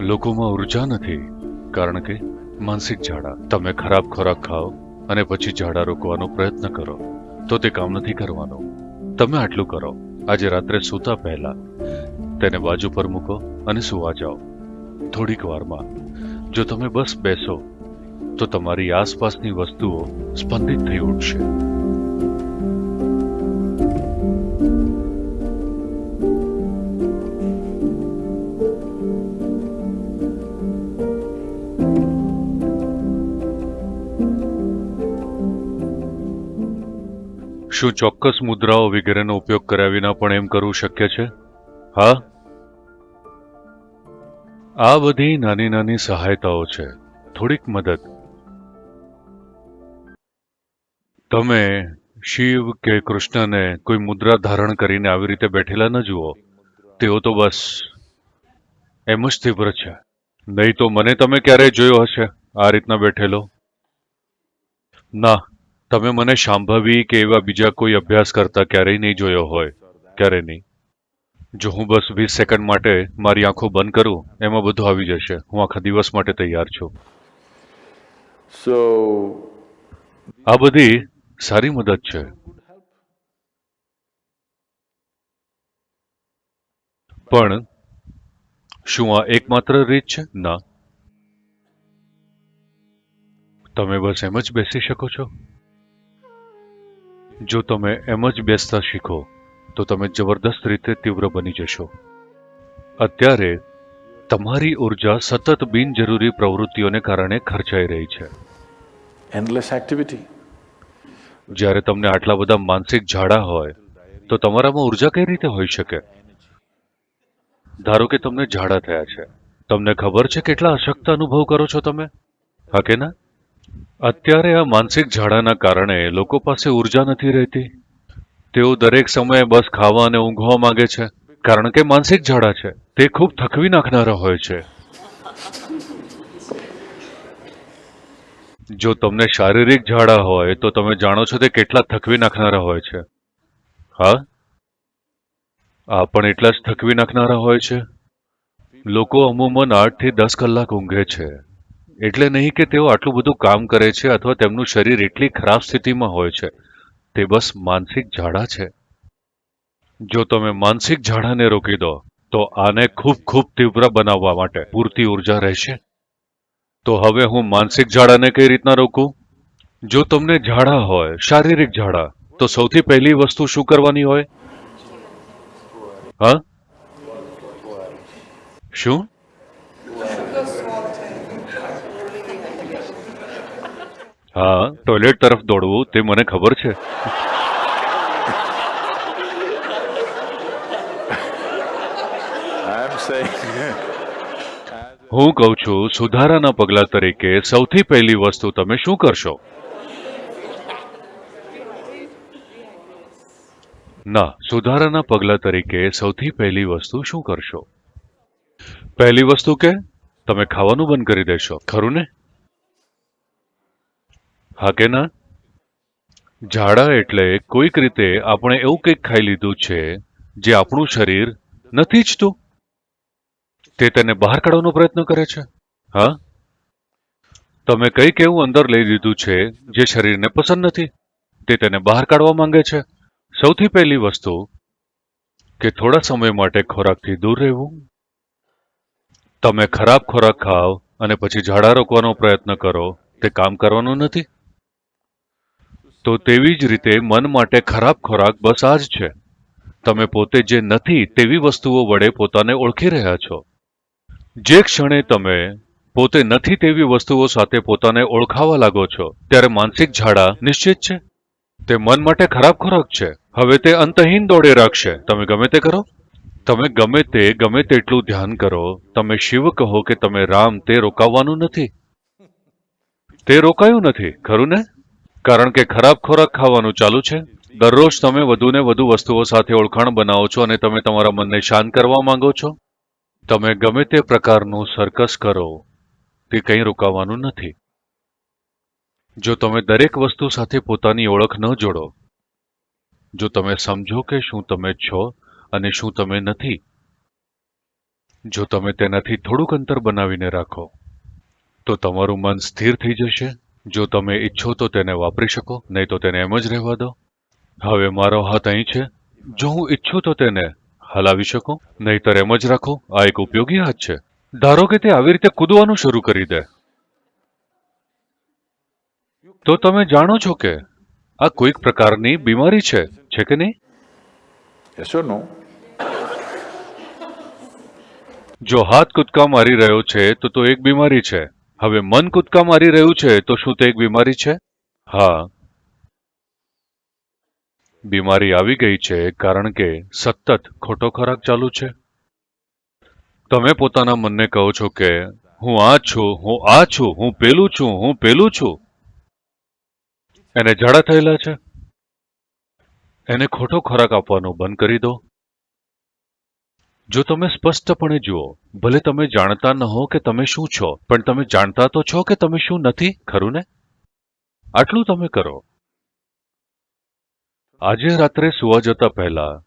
લોકોમાં ઊર્જા નથી, કારણ કે માનસિક ઝાડા. તમે ખરાબ ખોરાક ખાઓ અને પછી ઝાડા રોકવાનો પ્રયત્ન કરો, તો તે કામ નથી કરવાનું. તમે આટલું કરો. આજે રાત્રે સૂતા પહેલા તેને બાજુ પર મૂકો અને સુવા જાઓ. થોડીક વારમાં, જો તમે બસ બેસો, તો તમારી આસપાસની વસ્તુઓ સ્પંદિત થઈ ઉઠશે. શું ચોક્કસ મુદ્રાઓ વગેરેનો ઉપયોગ કર્યા વિના પણ એમ કરવું શક્ય છે? હા? આ બધી નાની નાની સહાયતાઓ છે. થોડીક મદદ. તમે શિવ કે કૃષ્ણને કોઈ મુદ્રા ધારણ કરીને આવી રીતે બેઠેલા ન જુઓ. તેઓ તો બસ એમ જ તીવ્ર છે. નહીં તો મને તમે ક્યારેય જોયો હશે? આ રીતના બેઠેલો? ના. તમે મને શાંભવી કે એવા બીજા કોઈ અભ્યાસ કરતા ક્યારેય નહીં જોયો હોય? ક્યારેય નહીં. જો હું બસ વીસ સેકન્ડ માટે મારી આંખો બંધ કરું એમાં બધું આવી જશે. હું આખા દિવસ માટે તૈયાર છું. સો આ બધી સારી મદદ છે. પણ શું આ એકમાત્ર રીત છે? ના. તમે બસ એમ જ બેસી શકો છો? જો તમે એમ જ બેસતા શીખો તો તમે જબરદસ્ત રીતે તીવ્ર બની જશો. અત્યારે તમારી ઊર્જા સતત બિનજરૂરી પ્રવૃત્તિઓને કારણે ખર્ચાઈ રહી છે. એન્ડલેસ એક્ટિવિટી જ્યારે તમને આટલા બધા માનસિક ઝાડા હોય તો તમારામાં ઊર્જા કઈ રીતે હોઈ શકે? ધારો કે તમને ઝાડા થયા છે. તમને ખબર છે કેટલા અશક્ત અનુભવ કરો છો તમે? હા કે ના? અત્યારે આ માનસિક ઝાડાના કારણે લોકો પાસે ઊર્જા નથી રહેતી. તેઓ દરેક સમયે બસ ખાવા અને ઊંઘવા માંગે છે. કારણ કે માનસિક ઝાડા છે. તે ખૂબ થકવી નાખનારા હોય છે. જો તમને શારીરિક ઝાડા હોય, તો તમે જાણો છો તે કેટલા થકવી નાખનારા હોય છે. હા? આ પણ એટલા જ થકવી નાખનારા હોય છે? લોકો અમુમન આઠથી દસ કલાક ઊંઘે છે. એટલે નહીં કે તેઓ આટલું બધું કામ કરે છે અથવા તેમનું શરીર એટલી ખરાબ સ્થિતિમાં હોય છે. તે બસ માનસિક ઝાડા છે. જો તમે માનસિક ઝાડાને રોકી દો, તો આને ખૂબ ખૂબ તીવ્ર બનાવવા માટે પૂરતી ઊર્જા રહેશે. તો હવે હું માનસિક ઝાડાને કઈ રીતના રોકું? જો તમને ઝાડા હોય, શારીરિક ઝાડા, તો સૌથી પહેલી વસ્તુ શું કરવાની હોય? હા? શું? હા ટોયલેટ તરફ દોડવું તે મને ખબર છે. હું કહું છું સુધારાના પગલા તરીકે સૌથી પહેલી વસ્તુ તમે શું કરશો? ના સુધારાના પગલા તરીકે સૌથી પહેલી વસ્તુ શું કરશો? પહેલી વસ્તુ કે તમે ખાવાનું બંધ કરી દેશો ખરું ને? હા કે ના? ઝાડા એટલે કોઈક રીતે આપણે એવું કંઈક ખાઈ લીધું છે જે આપણું શરીર નથી ઈચ્છતું. તે તેને બહાર કાઢવાનો પ્રયત્ન કરે છે. હા? તમે કંઈક એવું અંદર લઈ લીધું છે જે શરીરને પસંદ નથી. તે તેને બહાર કાઢવા માંગે છે. સૌથી પહેલી વસ્તુ, કે થોડા સમય માટે ખોરાકથી દૂર રહેવું. તમે ખરાબ ખોરાક ખાઓ અને પછી ઝાડા રોકવાનો પ્રયત્ન કરો. તે કામ કરવાનું નથી. તો તેવી જ રીતે મન માટે ખરાબ ખોરાક બસ આ જ છે. તમે પોતે જે નથી તેવી વસ્તુઓ વડે પોતાને ઓળખી રહ્યા છો. જે ક્ષણે તમે પોતે નથી તેવી વસ્તુઓ સાથે પોતાને ઓળખાવા લાગો છો, ત્યારે માનસિક ઝાડા નિશ્ચિત છે. તે મન માટે ખરાબ ખોરાક છે. હવે તે અંતહીન દોડે રાખશે. તમે ગમે તે કરો. તમે ગમે તે, ગમે તેટલું ધ્યાન કરો. તમે શિવ કહો કે તમે રામ, તે રોકાવવાનું નથી. તે રોકાયું નથી. ખરું ને? કારણ કે ખરાબ ખોરાક ખાવાનું ચાલુ છે. દરરોજ તમે વધુને વધુ વસ્તુઓ સાથે ઓળખાણ બનાવો છો અને તમે તમારા મનને શાંત કરવા માંગો છો. તમે ગમે તે પ્રકારનું સર્કસ કરો, તે કંઈ રોકાવાનું નથી. જો તમે દરેક વસ્તુ સાથે પોતાની ઓળખ ન જોડો, જો તમે સમજો કે શું તમે છો અને શું તમે નથી, જો તમે તેનાથી થોડુંક અંતર બનાવીને રાખો, તો તમારું મન સ્થિર થઈ જશે. જો તમે ઈચ્છો તો તેને વાપરી શકો નહીં તો તેને એમ જ રહેવા દો. હવે મારો હાથ અહીં છે. જો હું ઈચ્છું તો તેને હલાવી શકું નહીતર એમ જ રાખો. આ એક ઉપયોગી હાથ છે. ધારો કે તે આવી રીતે કૂદવાનું શરૂ કરી દે. તો તમે જાણો છો કે આ કોઈક પ્રકારની બીમારી છે છે કે નહીં? જો હાથ કૂદકા મારી રહ્યો છે તો તો એક બીમારી છે. હવે મન કૂદકા મારી રહ્યું છે, તો શું તે એક બીમારી છે? હા. બીમારી આવી ગઈ છે, કારણ કે સતત ખોટો ખોરાક ચાલુ છે. તમે પોતાના મનને કહો છો કે, હું આ છું, હું આ છું, હું પેલું છું, હું પેલું છું. એને ઝાડા થયેલા છે. એને ખોટો ખોરાક આપવાનું બંધ કરી દો. જો તમે સ્પષ્ટપણે જુઓ, ભલે તમે જાણતા ન હો કે તમે શું છો, પણ તમે જાણતા તો છો કે તમે શું નથી, ખરું ને? આટલું તમે કરો. આજે રાત્રે સુવા જતા પહેલા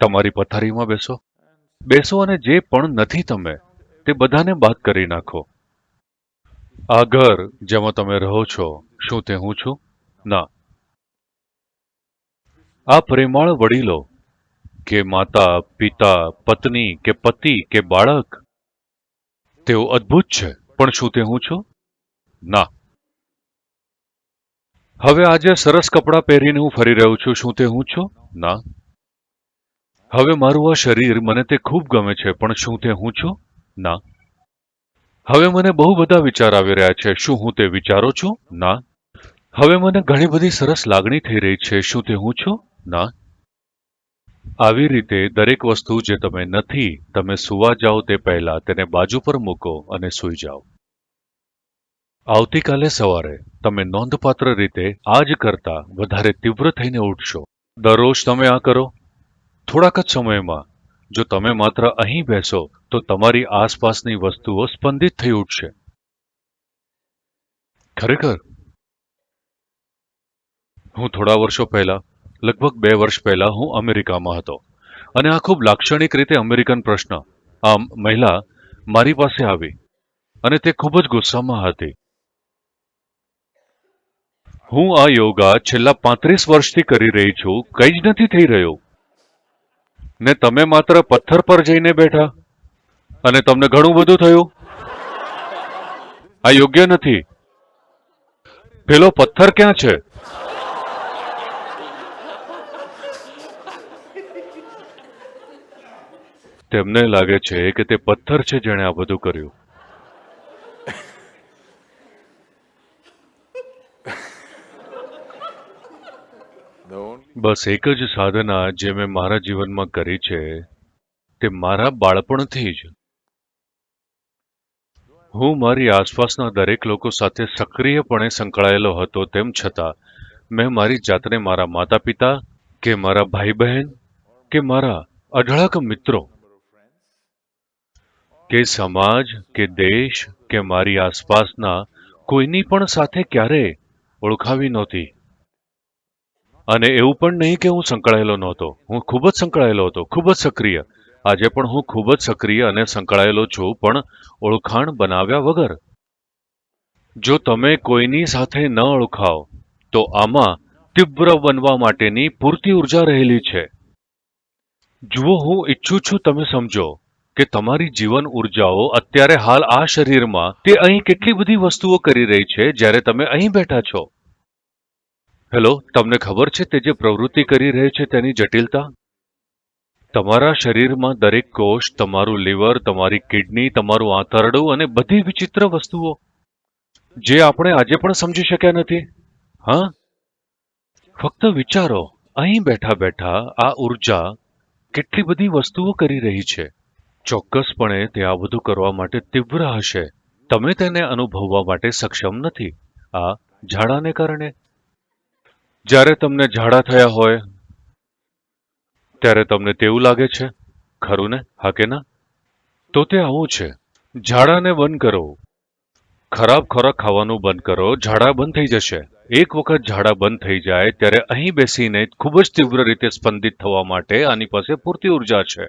તમારી પથારીમાં બેસો. બેસો અને જે પણ નથી તમે, તે બધાને બાદ કરી નાખો. આ ઘર જેમાં તમે રહો છો, શું તે હું છું? ના. આ પ્રેમાળ વડીલો કે માતા, પિતા, પત્ની કે પતિ કે બાળક? તેઓ અદ્ભુત છે, પણ શું તે હું છું? ના. હવે આજે સરસ કપડાં પહેરીને હું ફરી રહ્યો છું, શું તે હું છું? ના. હવે મારું આ શરીર મને તે ખૂબ ગમે છે, પણ શું તે હું છું? ના. હવે મને બહુ બધા વિચાર આવી રહ્યા છે, શું હું તે વિચારો છું? ના. હવે મને ઘણી બધી સરસ લાગણી થઈ રહી છે, શું તે હું છું? ના. આવી રીતે દરેક વસ્તુ જે તમે નથી, તમે સુવા જાઓ તે પહેલા તેને બાજુ પર મૂકો અને સૂઈ જાઓ. આવતીકાલે સવારે તમે નોંધપાત્ર રીતે આ જ કરતા વધારે તીવ્ર થઈને ઉઠશો. દરરોજ તમે આ કરો? થોડાક જ સમયમાં. જો તમે માત્ર અહીં બેસો, તો તમારી આસપાસની વસ્તુઓ સ્પંદિત થઈ ઉઠશે. ખરેખર? હું થોડા વર્ષો પહેલા લગભગ બે વર્ષ પહેલા હું અમેરિકામાં હતો. અને આ ખૂબ લાક્ષણિક રીતે અમેરિકન પ્રશ્ન. આમ, મહિલા, મારી પાસે આવી. અને તે ખૂબ જ ગુસ્સામાં હતી. હું આ યોગા છેલ્લા પાંત્રીસ વર્ષથી કરી રહી છું, કંઈ જ નથી થઈ રહ્યું. ને તમે માત્ર પથ્થર પર જઈને બેઠા. અને તમને ઘણું બધું થયું? આ યોગ્ય નથી. પેલો પથ્થર ક્યાં છે? તેમને લાગે છે કે તે પથ્થર છે જેણે આ બધું કર્યું. બસ એક જ સાધના જે મેં મારા જીવનમાં કરી છે, તે મારા બાળપણથી જ. હું મારી આસપાસના દરેક લોકો સાથે સક્રિયપણે સંકળાયેલો હતો તેમ છતાં, મેં મારી જાતને મારા માતા પિતા કે મારા ભાઈ બહેન કે મારા અઢળક મિત્રો કે સમાજ, કે દેશ, કે મારી આસપાસના કોઈની પણ સાથે ક્યારેય ઓળખાવી નહોતી. અને એવું પણ નહીં કે હું સંકળાયેલો નહોતો. હું ખૂબ જ સંકળાયેલો હતો, ખૂબ જ સક્રિય. આજે પણ હું ખૂબ જ સક્રિય અને સંકળાયેલો છું, પણ ઓળખાણ બનાવ્યા વગર. જો તમે કોઈની સાથે ન ઓળખાવ, તો આમાં તીવ્ર બનવા માટેની પૂરતી ઊર્જા રહેલી છે. જુઓ, હું ઈચ્છું છું તમે સમજો કે તમારી જીવન ઉર્જાઓ અત્યારે હાલ આ શરીરમાં તે અહીં કેટલી બધી વસ્તુઓ કરી રહી છે જ્યારે તમે અહીં બેઠા છો? હેલો તમને ખબર છે તે જે પ્રવૃત્તિ કરી રહી છે તેની જટિલતા? તમારા શરીરમાં દરેક કોષ, તમારું લીવર, તમારી કિડની, તમારું આંતરડું અને બધી વિચિત્ર વસ્તુઓ. જે આપણે આજે પણ સમજી શક્યા નથી. હા? ફક્ત વિચારો, અહીં બેઠા બેઠા આ ઊર્જા કેટલી બધી વસ્તુઓ કરી રહી છે. ચોક્કસપણે તે આ બધું કરવા માટે તીવ્ર હશે. તમે તેને અનુભવવા માટે સક્ષમ નથી. આ ઝાડાને કારણે. જ્યારે તમને ઝાડા થયા હોય, ત્યારે તમને તેવું લાગે છે. ખરું ને? હા કે ના? તો તે આવું છે. ઝાડાને બંધ કરો. ખરાબ ખોરાક ખાવાનું બંધ કરો. ઝાડા બંધ થઈ જશે. એક વખત ઝાડા બંધ થઈ જાય, ત્યારે અહીં બેસીને ખૂબ જ તીવ્ર રીતે સ્પંદિત થવા માટે આની પાસે પૂરતી ઊર્જા છે.